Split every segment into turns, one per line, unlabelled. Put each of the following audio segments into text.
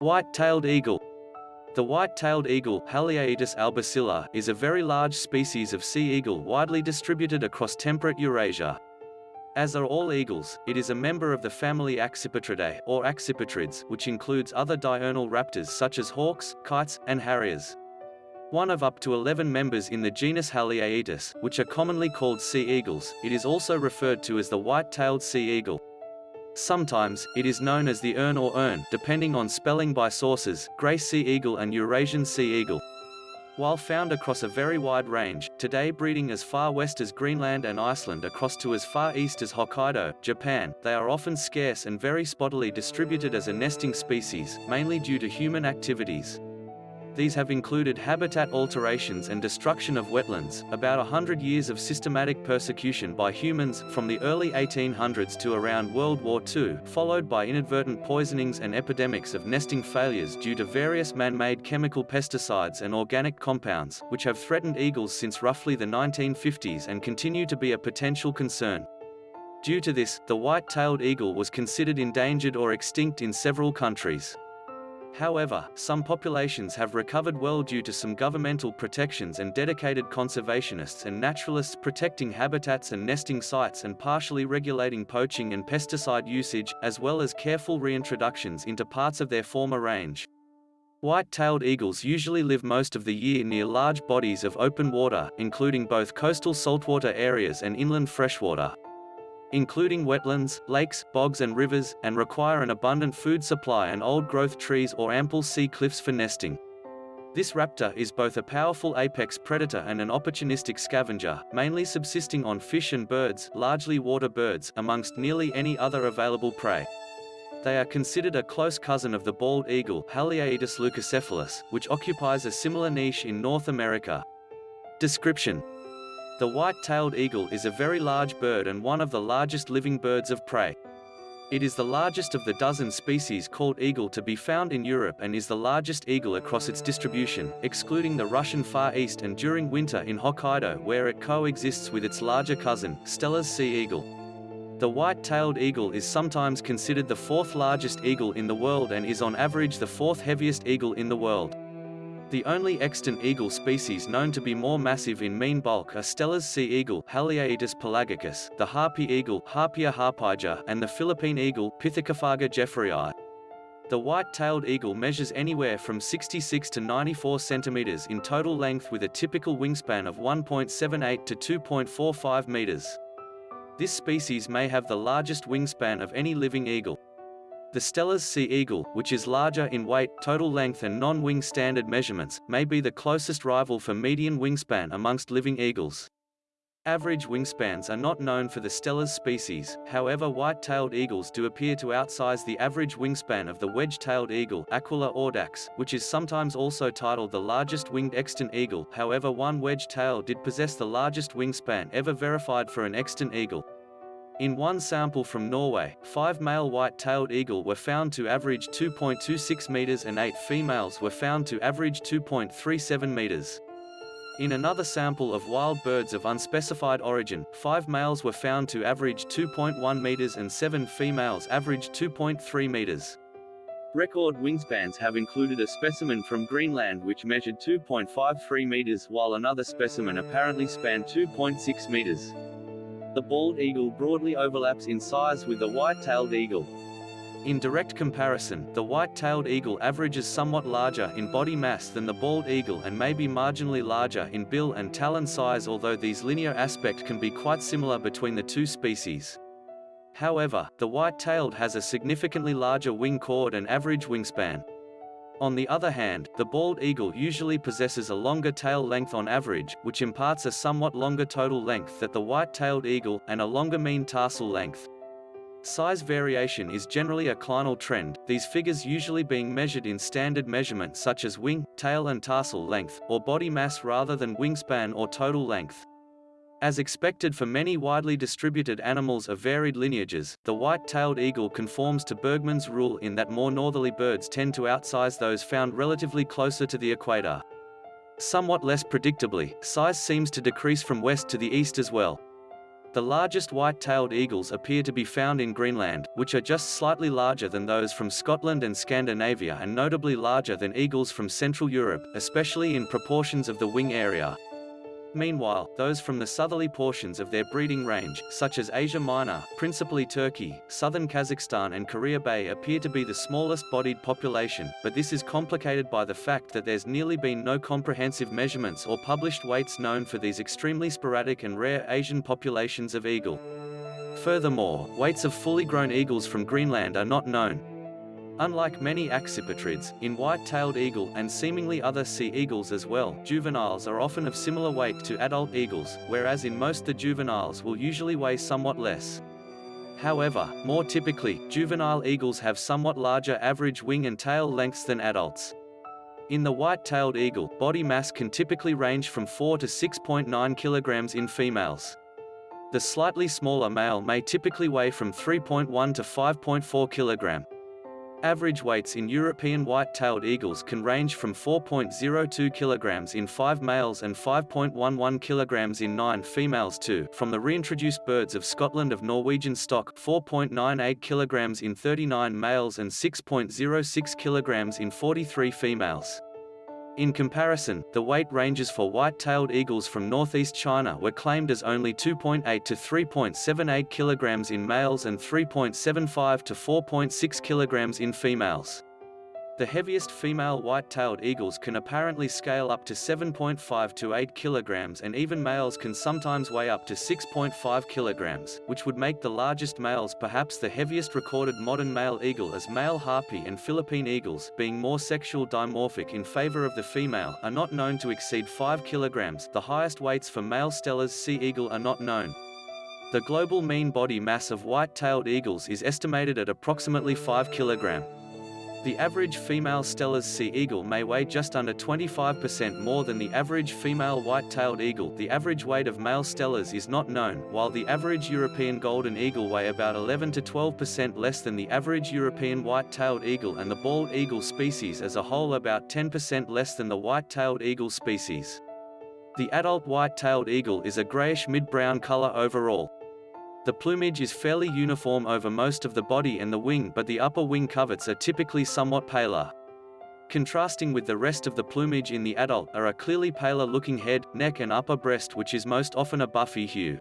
White-tailed eagle. The white-tailed eagle Haliaeetus albicilla, is a very large species of sea eagle widely distributed across temperate Eurasia. As are all eagles, it is a member of the family Accipitridae, or accipitrids, which includes other diurnal raptors such as hawks, kites, and harriers. One of up to 11 members in the genus Haliaeetus, which are commonly called sea eagles, it is also referred to as the white-tailed sea eagle. Sometimes, it is known as the erne or ern, depending on spelling by sources, grey sea eagle and Eurasian sea eagle. While found across a very wide range, today breeding as far west as Greenland and Iceland across to as far east as Hokkaido, Japan, they are often scarce and very spottily distributed as a nesting species, mainly due to human activities. These have included habitat alterations and destruction of wetlands, about a hundred years of systematic persecution by humans, from the early 1800s to around World War II, followed by inadvertent poisonings and epidemics of nesting failures due to various man-made chemical pesticides and organic compounds, which have threatened eagles since roughly the 1950s and continue to be a potential concern. Due to this, the white-tailed eagle was considered endangered or extinct in several countries. However, some populations have recovered well due to some governmental protections and dedicated conservationists and naturalists protecting habitats and nesting sites and partially regulating poaching and pesticide usage, as well as careful reintroductions into parts of their former range. White-tailed eagles usually live most of the year near large bodies of open water, including both coastal saltwater areas and inland freshwater including wetlands, lakes, bogs and rivers, and require an abundant food supply and old-growth trees or ample sea cliffs for nesting. This raptor is both a powerful apex predator and an opportunistic scavenger, mainly subsisting on fish and birds, largely water birds, amongst nearly any other available prey. They are considered a close cousin of the bald eagle Haliaeetus leucocephalus, which occupies a similar niche in North America. Description the white-tailed eagle is a very large bird and one of the largest living birds of prey. It is the largest of the dozen species called eagle to be found in Europe and is the largest eagle across its distribution, excluding the Russian Far East and during winter in Hokkaido where it coexists with its larger cousin, Steller's sea eagle. The white-tailed eagle is sometimes considered the fourth largest eagle in the world and is on average the fourth heaviest eagle in the world. The only extant eagle species known to be more massive in mean bulk are Steller's sea eagle Haliaeetus pelagicus, the harpy eagle Harpia harpyja, and the Philippine eagle Pithecophaga jefferyi. The white-tailed eagle measures anywhere from 66 to 94 centimeters in total length with a typical wingspan of 1.78 to 2.45 meters. This species may have the largest wingspan of any living eagle. The Steller's sea eagle, which is larger in weight, total length and non-wing standard measurements, may be the closest rival for median wingspan amongst living eagles. Average wingspans are not known for the Steller's species, however white-tailed eagles do appear to outsize the average wingspan of the wedge-tailed eagle Aquila audax, which is sometimes also titled the largest winged extant eagle however one wedge-tail did possess the largest wingspan ever verified for an extant eagle. In one sample from Norway, five male white-tailed eagle were found to average 2.26 meters and eight females were found to average 2.37 meters. In another sample of wild birds of unspecified origin, five males were found to average 2.1 meters and seven females averaged 2.3 meters. Record wingspans have included a specimen from Greenland which measured 2.53 meters while another specimen apparently spanned 2.6 meters. The bald eagle broadly overlaps in size with the white-tailed eagle. In direct comparison, the white-tailed eagle averages somewhat larger in body mass than the bald eagle and may be marginally larger in bill and talon size although these linear aspect can be quite similar between the two species. However, the white-tailed has a significantly larger wing chord and average wingspan. On the other hand, the bald eagle usually possesses a longer tail length on average, which imparts a somewhat longer total length than the white-tailed eagle, and a longer mean tarsal length. Size variation is generally a clinal trend, these figures usually being measured in standard measurement such as wing, tail and tarsal length, or body mass rather than wingspan or total length. As expected for many widely distributed animals of varied lineages, the white-tailed eagle conforms to Bergmann's rule in that more northerly birds tend to outsize those found relatively closer to the equator. Somewhat less predictably, size seems to decrease from west to the east as well. The largest white-tailed eagles appear to be found in Greenland, which are just slightly larger than those from Scotland and Scandinavia and notably larger than eagles from Central Europe, especially in proportions of the wing area. Meanwhile, those from the southerly portions of their breeding range, such as Asia Minor, principally Turkey, southern Kazakhstan and Korea Bay appear to be the smallest bodied population, but this is complicated by the fact that there's nearly been no comprehensive measurements or published weights known for these extremely sporadic and rare Asian populations of eagle. Furthermore, weights of fully grown eagles from Greenland are not known, Unlike many accipitrids, in white-tailed eagle and seemingly other sea eagles as well, juveniles are often of similar weight to adult eagles, whereas in most the juveniles will usually weigh somewhat less. However, more typically, juvenile eagles have somewhat larger average wing and tail lengths than adults. In the white-tailed eagle, body mass can typically range from 4 to 6.9 kilograms in females. The slightly smaller male may typically weigh from 3.1 to 5.4 kilogram. Average weights in European white-tailed eagles can range from 4.02 kg in 5 males and 5.11 kg in 9 females to, from the reintroduced birds of Scotland of Norwegian stock, 4.98 kg in 39 males and 6.06 kg in 43 females. In comparison, the weight ranges for white-tailed eagles from northeast China were claimed as only 2.8 to 3.78 kilograms in males and 3.75 to 4.6 kilograms in females. The heaviest female white-tailed eagles can apparently scale up to 7.5 to 8 kilograms and even males can sometimes weigh up to 6.5 kilograms, which would make the largest males perhaps the heaviest recorded modern male eagle as male harpy and Philippine eagles, being more sexual dimorphic in favor of the female, are not known to exceed 5 kilograms. The highest weights for male Steller's sea eagle are not known. The global mean body mass of white-tailed eagles is estimated at approximately 5 kilograms. The average female Steller's sea eagle may weigh just under 25% more than the average female white-tailed eagle. The average weight of male Stellers is not known, while the average European golden eagle weigh about 11 to 12% less than the average European white-tailed eagle and the bald eagle species as a whole about 10% less than the white-tailed eagle species. The adult white-tailed eagle is a grayish mid-brown color overall. The plumage is fairly uniform over most of the body and the wing but the upper wing coverts are typically somewhat paler. Contrasting with the rest of the plumage in the adult are a clearly paler looking head, neck and upper breast which is most often a buffy hue.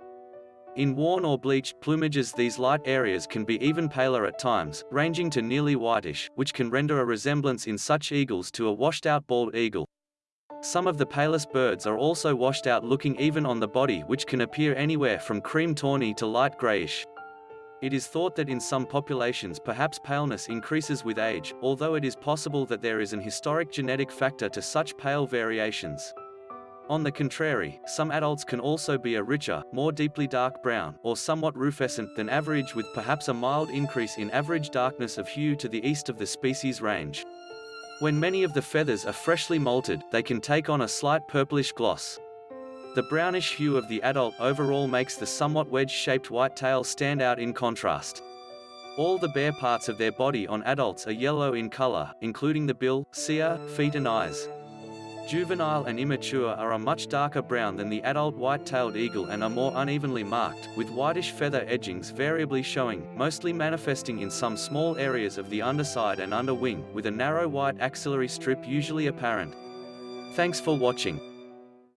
In worn or bleached plumages these light areas can be even paler at times, ranging to nearly whitish, which can render a resemblance in such eagles to a washed-out bald eagle. Some of the palest birds are also washed out looking even on the body which can appear anywhere from cream tawny to light grayish. It is thought that in some populations perhaps paleness increases with age, although it is possible that there is an historic genetic factor to such pale variations. On the contrary, some adults can also be a richer, more deeply dark brown, or somewhat rufescent than average with perhaps a mild increase in average darkness of hue to the east of the species range. When many of the feathers are freshly molted, they can take on a slight purplish gloss. The brownish hue of the adult overall makes the somewhat wedge-shaped white tail stand out in contrast. All the bare parts of their body on adults are yellow in color, including the bill, cere, feet and eyes. Juvenile and immature are a much darker brown than the adult white-tailed eagle and are more unevenly marked, with whitish feather edgings variably showing, mostly manifesting in some small areas of the underside and underwing, with a narrow white axillary strip usually apparent. Thanks for watching.